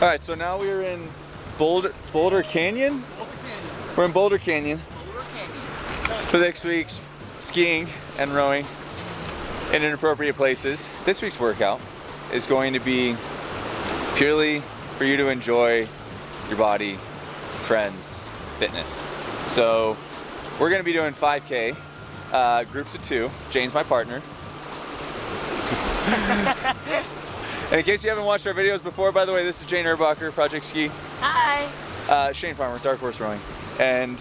All right, so now we are in Boulder, Boulder Canyon? We're in Boulder Canyon for next week's skiing and rowing in inappropriate places. This week's workout is going to be purely for you to enjoy your body, friends, fitness. So we're gonna be doing 5K, uh, groups of two. Jane's my partner. and in case you haven't watched our videos before, by the way, this is Jane Erbacher, Project Ski. Hi. Uh, Shane Farmer, Dark Horse Rowing. And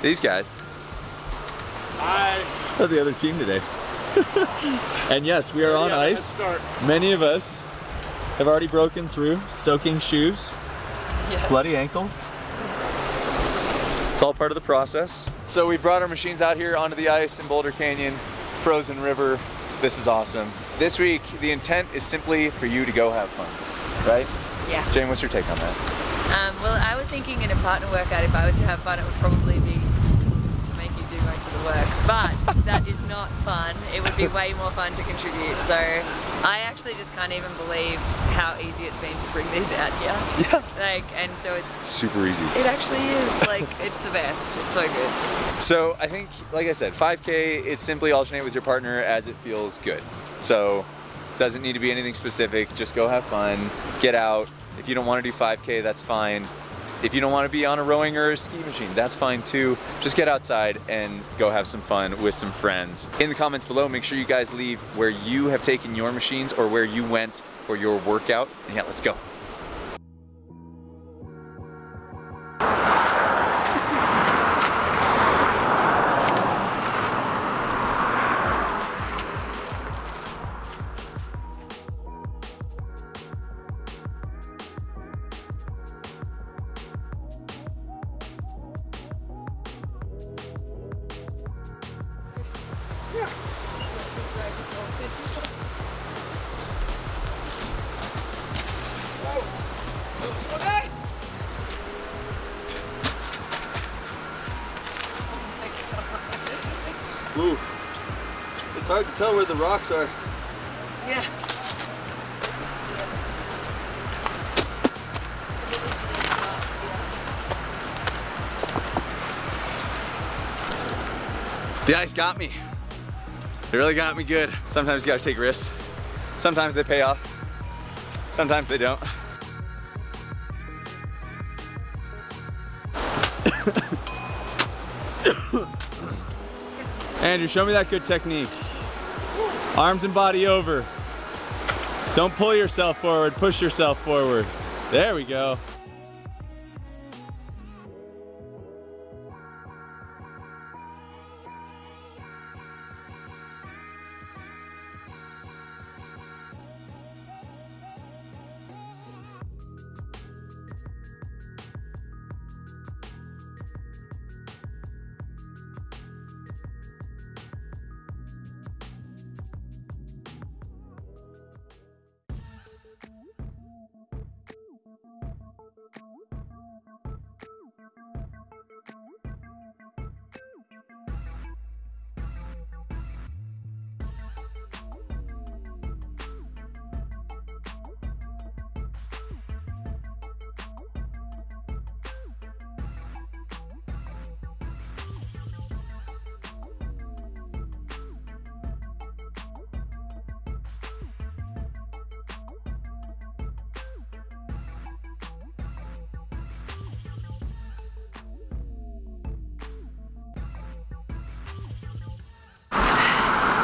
these guys Hi. are the other team today. and yes, we are on Yeah, ice. Start. Many of us have already broken through, soaking shoes, Yes. bloody ankles. It's all part of the process. So we brought our machines out here onto the ice in Boulder Canyon, frozen river. This is awesome. This week, the intent is simply for you to go have fun, right? Yeah. Jane, what's your take on that? Um, well, I was thinking in a partner workout, if I was to have fun, it would probably be to make you do most of the work. But that is not fun. It would be way more fun to contribute. So I actually just can't even believe how easy it's been to bring these out here. Yeah. Like, and so it's Super easy. it actually is like it's the best. It's so good. So I think, like I said, 5K, it's simply alternate with your partner as it feels good. So doesn't need to be anything specific. Just go have fun, get out. If you don't want to do 5K, that's fine. If you don't want to be on a rowing or a ski machine, that's fine too. Just get outside and go have some fun with some friends. In the comments below, make sure you guys leave where you have taken your machines or where you went for your workout. And yeah, let's go. Ooh, it's hard to tell where the rocks are. Yeah. The ice got me. It really got me good. Sometimes you gotta take risks. Sometimes they pay off. Sometimes they don't. Andrew, show me that good technique. Arms and body over. Don't pull yourself forward, push yourself forward. There we go.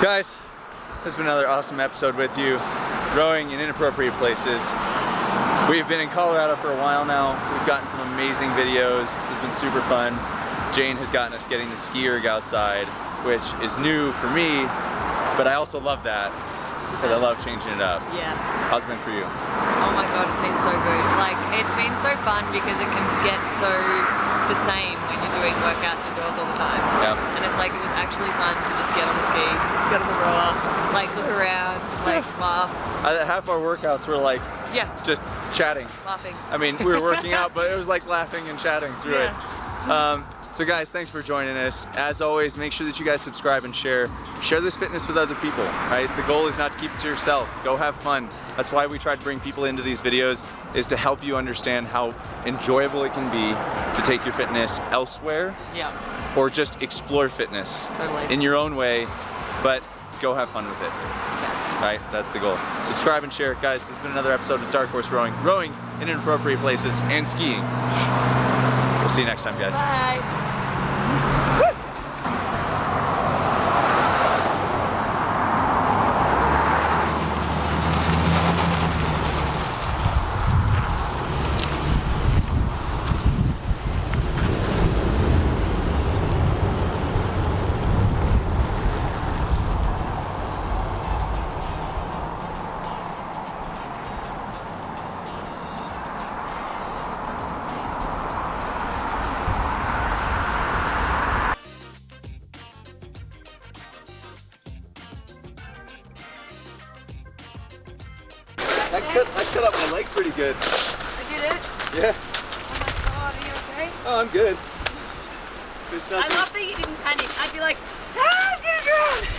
Guys, this has been another awesome episode with you, rowing in inappropriate places. We've been in Colorado for a while now. We've gotten some amazing videos. It's been super fun. Jane has gotten us getting the ski erg outside, which is new for me, but I also love that because I love changing it up. Yeah. How's it been for you? Oh my god, it's been so good. Like, it's been so fun because it can get so the same when you're doing workouts indoors all the time. Yeah. And it's like, it was actually fun to just get on the ski, get on the rower, like look around, like laugh. Uh, half our workouts were like Yeah, just chatting. laughing. I mean, we were working out, but it was like laughing and chatting through Yeah. it. Um, So guys, thanks for joining us. As always, make sure that you guys subscribe and share. Share this fitness with other people, right? The goal is not to keep it to yourself. Go have fun. That's why we try to bring people into these videos is to help you understand how enjoyable it can be to take your fitness elsewhere Yeah. or just explore fitness Totally. in your own way, but go have fun with it. Yes. Right? That's the goal. Subscribe and share. Guys, this has been another episode of Dark Horse Rowing. Rowing in inappropriate places and skiing. Yes. We'll see you next time, guys. Bye. cut up my leg pretty good. I Did it? Yeah. Oh my god, are you okay? Oh, I'm good. I love that you didn't panic. I'd be like, ah, I'm gonna drown!